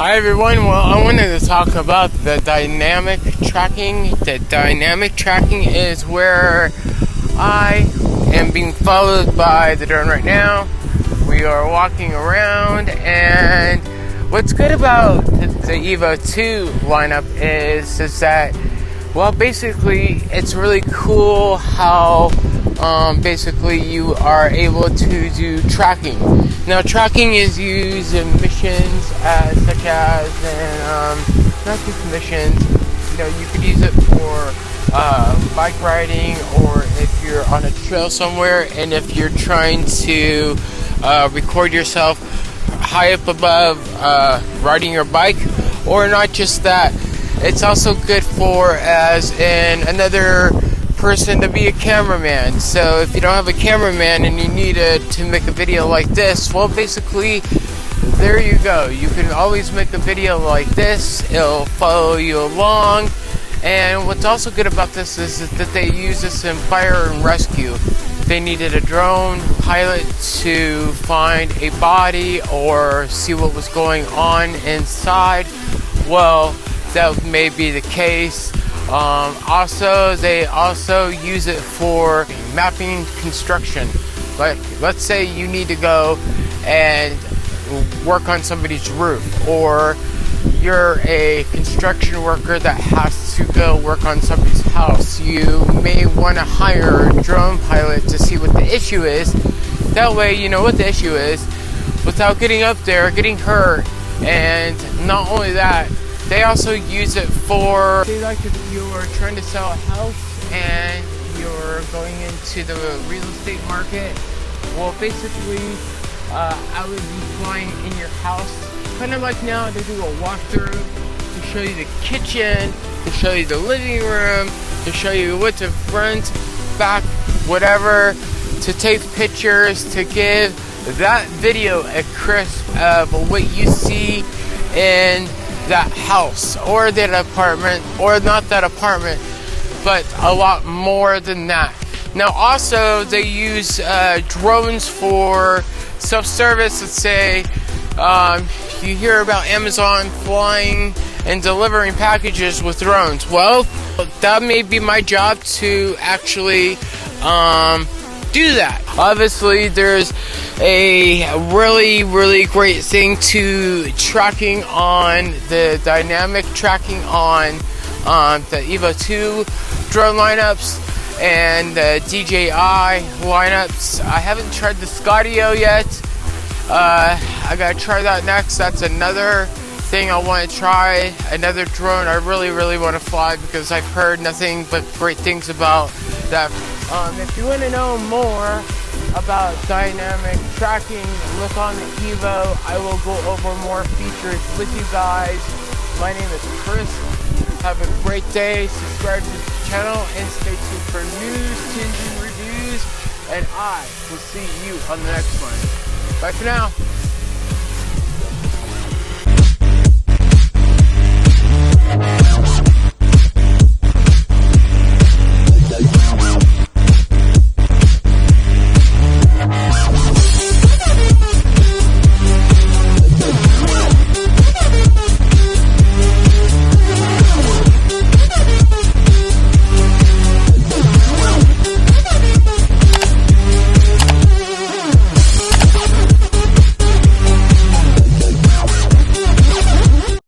Hi everyone. Well, I wanted to talk about the dynamic tracking. The dynamic tracking is where I am being followed by the drone right now. We are walking around, and what's good about the, Evo 2 lineup is is that well, basically, it's really cool how um, basically you are able to do tracking. Now, tracking is used in missions uh, such as in, um, not just missions. You know, you could use it for uh, bike riding, or if you're on a trail somewhere, and if you're trying to uh, record yourself high up above uh, riding your bike, or not just that. It's also good for as in another person to be a cameraman. So if you don't have a cameraman and you need to make a video like this, well, basically, there you go. You can always make a video like this. It'll follow you along. And what's also good about this is that they use this in fire and rescue. They needed a drone pilot to find a body or see what was going on inside. Well, that may be the case. Um, also, they also use it for mapping construction. Like, let's say you need to go and work on somebody's roof, or you're a construction worker that has to go work on somebody's house. You may want to hire a drone pilot to see what the issue is. That way, you know what the issue is without getting up there, getting hurt, and not only that, they also use it for, say like if you're trying to sell a house and you're going into the real estate market, well basically uh, I would be flying in your house, kind of like now they do a walkthrough to show you the kitchen, to show you the living room, to show you what's the front, back, whatever, to take pictures, to give that video a crisp of what you see in that house or that apartment or not that apartment, but a lot more than that. Now, also, they use uh, drones for self service. Let's say um, you hear about Amazon flying and delivering packages with drones. Well, that may be my job to actually um, do that. Obviously, there's a really, really great thing to tracking on the dynamic tracking on um, the Evo 2 drone lineups and the DJI lineups. I haven't tried the Skydio yet. Uh, I gotta try that next. That's another thing I want to try. Another drone I really, really want to fly because I've heard nothing but great things about that. Um, if you want to know more about dynamic tracking, look on the Evo. I will go over more features with you guys. My name is Chris. Have a great day. Subscribe to the channel and stay tuned for news, and reviews. And I will see you on the next one. Bye for now.